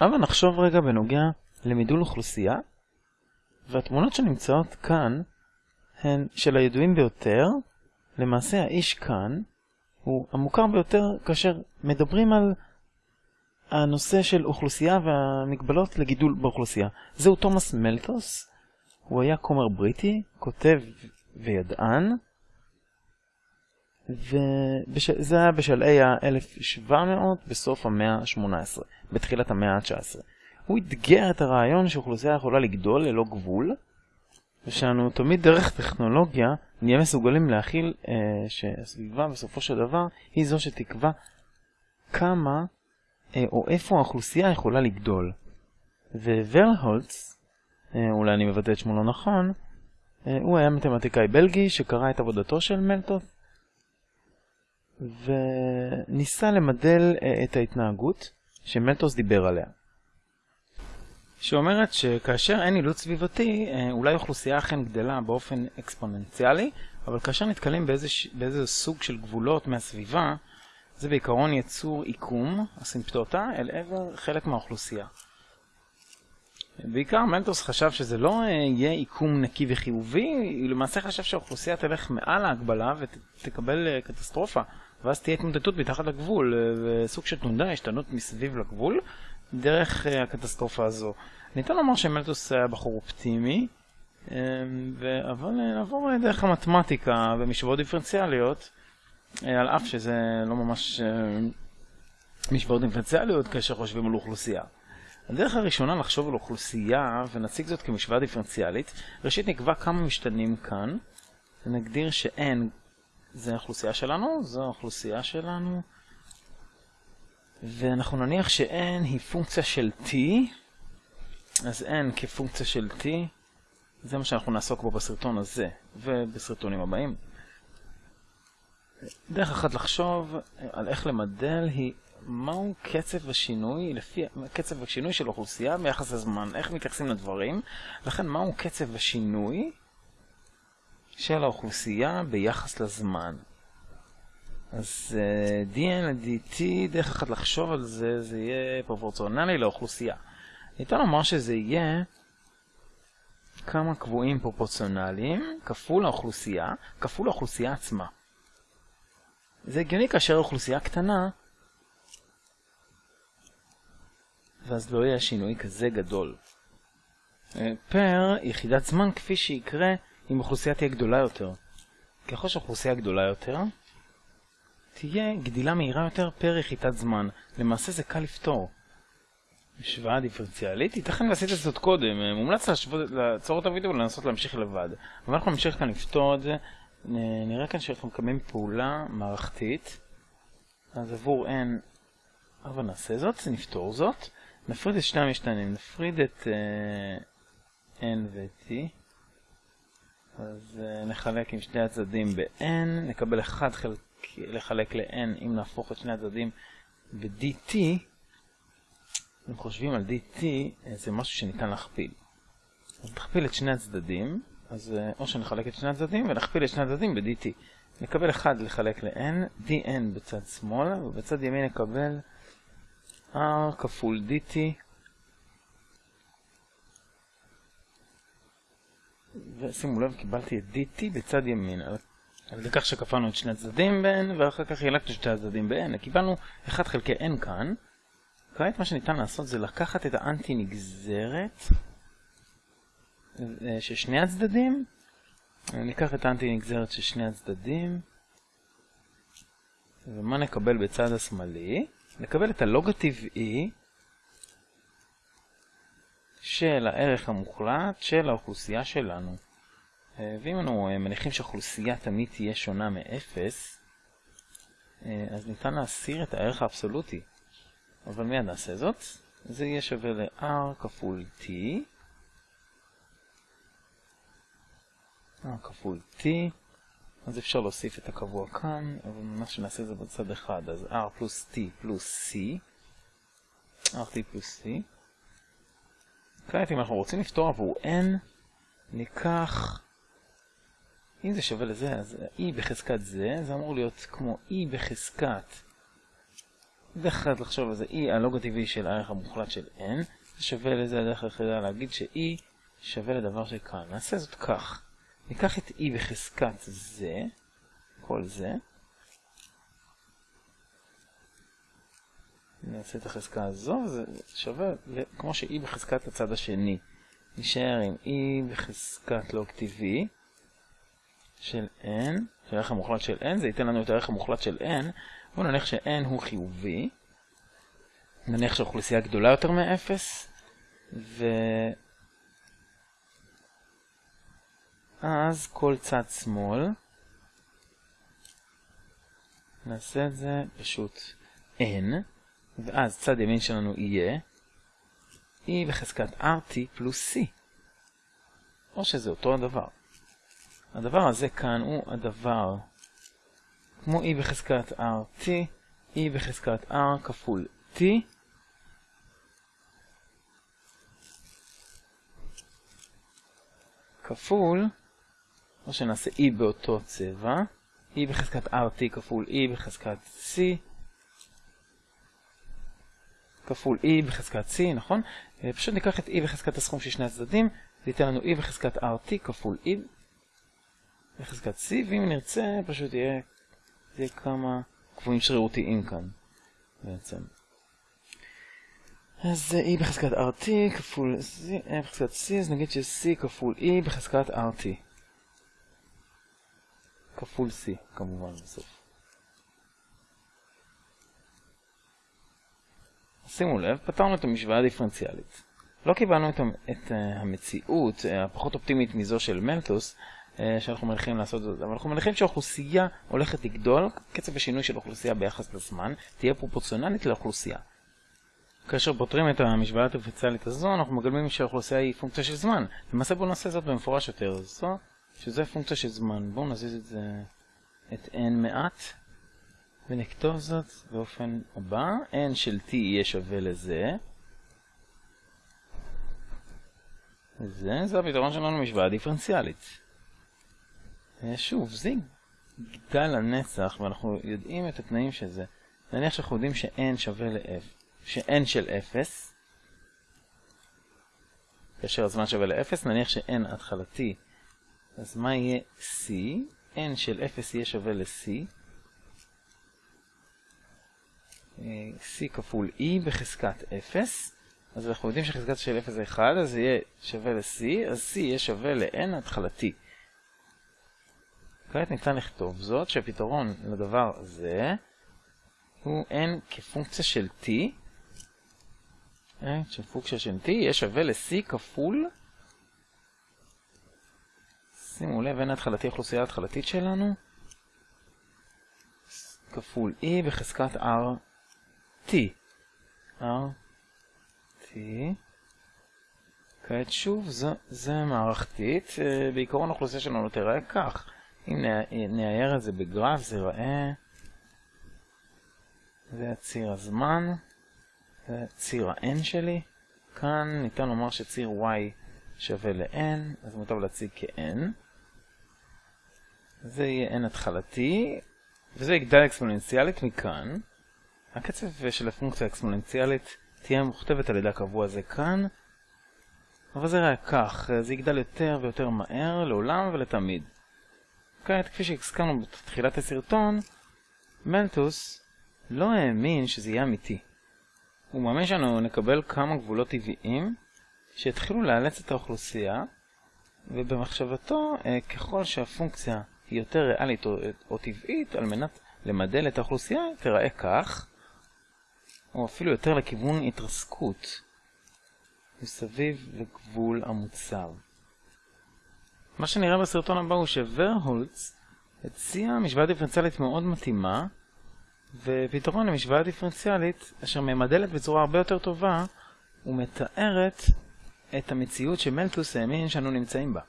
אבל נחשוב רגע בנוגע למידול אוכלוסייה, והתמונות שנמצאות כאן הן של הידועים ביותר, למעשה האיש כאן הוא המוכר ביותר כאשר מדברים על הנושא של אוכלוסייה והמגבלות לגידול באוכלוסייה. זהו תומאס מלטוס, הוא היה כומר בריטי, כותב וידען, וזה היה בשלהי ה-1700 בסוף המאה ה-18, בתחילת המאה ה-19. הוא אתגר את הרעיון שאוכלוסייה יכולה לגדול ללא גבול, ושאנו תמיד דרך טכנולוגיה נהיה מסוגלים להכיל אה, שהסביבה בסופו של דבר היא זו שתקבע כמה אה, או איפה האוכלוסייה יכולה לגדול. וורהולץ, אה, אולי אני מבטא את שמו לא נכון, אה, הוא היה מתמטיקאי בלגי שקרא את עבודתו של מלטות וניסה למדל אה, את ההתנהגות שמלטוס דיבר עליה. שאומרת שכאשר אין אילוץ סביבתי, אה, אולי אוכלוסייה אכן גדלה באופן אקספוננציאלי, אבל כאשר נתקלים באיזה, באיזה סוג של גבולות מהסביבה, זה בעיקרון יצור עיקום, אסימפטוטה, אל עבר חלק מהאוכלוסייה. בעיקר מנטוס חשב שזה לא אה, יהיה עיקום נקי וחיובי, הוא למעשה חשב שהאוכלוסייה תלך מעל ההגבלה ותקבל קטסטרופה, ואז תהיה התמודדות מתחת לגבול, וסוג של תנודה, השתנות מסביב לגבול, דרך הקטסטרופה הזו. ניתן לומר שמלטוס היה בחור אופטימי, אבל נעבור דרך המתמטיקה ומשוואות דיפרנציאליות, על אף שזה לא ממש משוואות דיפרנציאליות כאשר חושבים על אוכלוסייה. הדרך הראשונה לחשוב על אוכלוסייה ונציג זאת כמשוואה דיפרנציאלית, ראשית נקבע כמה משתנים כאן, ונגדיר ש-n זה האוכלוסייה שלנו, זו האוכלוסייה שלנו, ואנחנו נניח ש-n היא פונקציה של t, אז n כפונקציה של t, זה מה שאנחנו נעסוק בו בסרטון הזה, ובסרטונים הבאים. דרך אחת לחשוב על איך למדל היא מהו קצב השינוי, לפי קצב השינוי של אוכלוסייה ביחס לזמן, איך מתייחסים לדברים, לכן מהו קצב השינוי של האוכלוסייה ביחס לזמן. אז uh, dn ל-dt, דרך אחת לחשוב על זה, זה יהיה פרופורציונלי לאוכלוסייה. ניתן לומר שזה יהיה כמה קבועים פרופורציונליים כפול האוכלוסייה, כפול האוכלוסייה עצמה. זה הגיוני כאשר האוכלוסייה קטנה, ואז לא יהיה שינוי כזה גדול. אה, פר יחידת זמן כפי שיקרה אם אוכלוסייה תהיה גדולה יותר. ככל שאוכלוסייה גדולה יותר, תהיה גדילה מהירה יותר פר יחידת זמן. למעשה זה קל לפתור. משוואה דיפרנציאלית, ייתכן ועשית זאת קודם, אה, מומלץ לעצור את הוידאו ולנסות להמשיך לבד. אבל אנחנו נמשיך כאן לפתור את זה, נראה כאן שאנחנו מקיימים פעולה מערכתית, אז עבור n, אבל נעשה זאת, נפתור זאת, נפריד את שני המשתנים, נפריד את uh, n ו-t, אז uh, נחלק עם שני הצדדים ב-n, נקבל 1 חלק, לחלק ל-n אם נהפוך את שני הצדדים ב-dt, אם חושבים על dt, זה משהו שניתן להכפיל. אז נכפיל את שני הצדדים, אז או שנחלק את שני הצדדים ונכפיל את שני הצדדים ב-dt. נקבל 1 לחלק ל-n, dn בצד שמאל, ובצד ימין נקבל r כפול dt, ושימו לב, קיבלתי את dt בצד ימין, על ידי כך שכפלנו את שני הצדדים ב-n, ואחר כך חילקנו שני הצדדים ב-n, קיבלנו 1 חלקי n כאן. כעת מה שניתן לעשות זה לקחת את האנטי נגזרת, של שני הצדדים, ניקח את האנטי נגזרת של שני הצדדים, ומה נקבל בצד השמאלי? נקבל את הלוג הטבעי של הערך המוחלט של האוכלוסייה שלנו. ואם אנו מניחים שהאוכלוסייה תמיד תהיה שונה מ-0, אז ניתן להסיר את הערך האבסולוטי. אבל מיד נעשה זאת. זה יהיה שווה ל-r כפול t r כפול t, אז אפשר להוסיף את הקבוע כאן, אבל מה שנעשה זה בצד אחד, אז r פלוס t פלוס c, rt פלוס c. כעת אם אנחנו רוצים לפתור עבור n, ניקח, אם זה שווה לזה, אז e בחזקת זה, זה אמור להיות כמו e בחזקת דרך אחת לחשוב על זה, E הלוג הטבעי של הערך המוחלט של N, זה שווה לזה הדרך היחידה להגיד ש-E שווה לדבר שכאן. נעשה זאת כך. ניקח את E בחזקת זה, כל זה, נעשה את החזקה הזו, זה שווה כמו ש-E בחזקת הצד השני. נשאר עם E בחזקת לוג טבעי של N, של הערך המוחלט של N, זה ייתן לנו את הערך המוחלט של N, בואו נניח ש-N הוא חיובי, נניח שהאוכלוסייה גדולה יותר מ-0, ו... אז כל צד שמאל, נעשה את זה פשוט N, ואז צד ימין שלנו יהיה E בחזקת RT פלוס C. או שזה אותו הדבר. הדבר הזה כאן הוא הדבר כמו E בחזקת RT, E בחזקת R כפול T, כפול, או שנעשה E באותו צבע, E בחזקת RT כפול E בחזקת C, כפול E בחזקת C, נכון? פשוט ניקח את E בחזקת הסכום של שני הצדדים, זה ייתן לנו E בחזקת RT כפול E בחזקת C, ואם נרצה פשוט יהיה, יהיה כמה קבועים שרירותיים כאן בעצם. אז E בחזקת RT כפול C, E בחזקת C, אז נגיד ש-C כפול E בחזקת RT. כפול C, כמובן בסוף. שימו לב, פתרנו את המשוואה הדיפרנציאלית. לא קיבלנו את, את uh, המציאות uh, הפחות אופטימית מזו של מלטוס, uh, שאנחנו מניחים לעשות זאת, אבל אנחנו מניחים שהאוכלוסייה הולכת לגדול, קצב השינוי של אוכלוסייה ביחס לזמן תהיה פרופורציונלית לאוכלוסייה. כאשר פותרים את המשוואה הדיפרנציאלית הזו, אנחנו מגלמים שהאוכלוסייה היא פונקציה של זמן. למעשה בואו נעשה זאת במפורש יותר, זו, שזה פונקציה של זמן. בואו נזיז את זה, את n מעט. ונכתוב זאת באופן הבא, n של t יהיה שווה לזה. וזה, זה הפתרון שלנו למשוואה דיפרנציאלית. שוב, זה יגדל לנצח, ואנחנו יודעים את התנאים של זה. נניח שאנחנו יודעים ש-n שווה ל-f, ש-n של 0, כאשר הזמן שווה ל-0, נניח ש-n התחלתי, אז מה יהיה c? n של 0 יהיה שווה ל-c. C כפול e בחזקת 0, אז אנחנו יודעים שחזקת של 0 זה 1, אז זה יהיה שווה ל-c, אז c יהיה שווה ל-n התחלתי. כעת ניתן לכתוב זאת שהפתרון לדבר הזה הוא n כפונקציה של t, n שפונקציה של t יהיה שווה ל-c כפול, שימו לב, n התחלתי אוכלוסייה התחלתית שלנו, כפול e בחזקת r t. r t. כעת שוב, זה, זה מערכתית. אה, בעיקרון האוכלוסייה שלנו תראה כך. אם נאייר את זה בגרף, זה ייראה... זה הציר הזמן, זה ציר ה-n שלי. כאן ניתן לומר שציר y שווה ל-n, אז מוטב להציג כ-n. זה יהיה n התחלתי, וזה יגדל אקספוננציאלית מכאן. הקצב של הפונקציה האקספוננציאלית תהיה מוכתבת על ידי הקבוע הזה כאן, אבל זה ראה כך, זה יגדל יותר ויותר מהר, לעולם ולתמיד. כעת, כפי שהסכמנו בתחילת הסרטון, מלטוס לא האמין שזה יהיה אמיתי. הוא מאמין שאנו נקבל כמה גבולות טבעיים שיתחילו לאלץ את האוכלוסייה, ובמחשבתו, אה, ככל שהפונקציה היא יותר ריאלית או טבעית, על מנת למדל את האוכלוסייה, תראה כך, או אפילו יותר לכיוון התרסקות, מסביב לגבול המוצר. מה שנראה בסרטון הבא הוא שוורהולץ הציע משוואה דיפרנציאלית מאוד מתאימה, ופתרון למשוואה דיפרנציאלית אשר ממדלת בצורה הרבה יותר טובה ומתארת את המציאות שמלטוס האמין שאנו נמצאים בה.